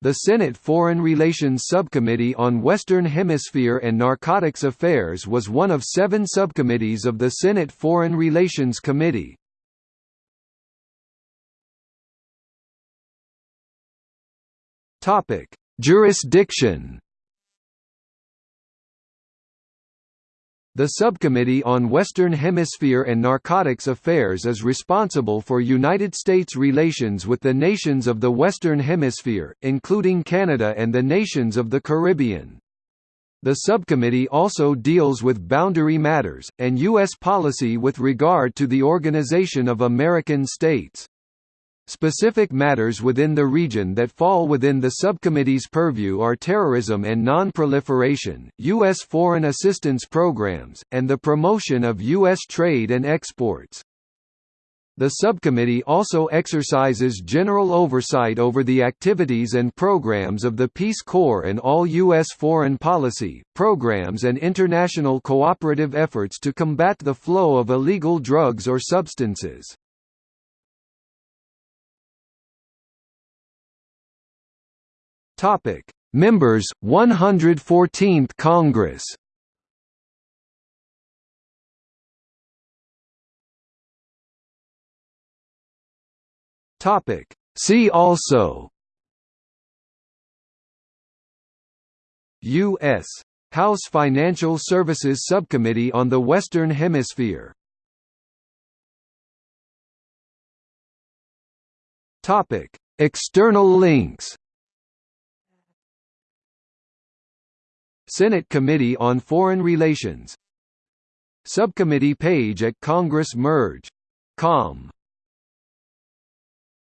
The Senate Foreign Relations Subcommittee on Western Hemisphere and Narcotics Affairs was one of seven subcommittees of the Senate Foreign Relations Committee. Jurisdiction The Subcommittee on Western Hemisphere and Narcotics Affairs is responsible for United States relations with the nations of the Western Hemisphere, including Canada and the nations of the Caribbean. The subcommittee also deals with boundary matters, and U.S. policy with regard to the Organization of American States. Specific matters within the region that fall within the subcommittee's purview are terrorism and non-proliferation, U.S. foreign assistance programs, and the promotion of U.S. trade and exports. The subcommittee also exercises general oversight over the activities and programs of the Peace Corps and all U.S. foreign policy, programs and international cooperative efforts to combat the flow of illegal drugs or substances. Topic: Members 114th Congress. Topic: See also. U.S. House Financial Services Subcommittee on the Western Hemisphere. External links Senate Committee on Foreign Relations Subcommittee page at Congress Merge. Com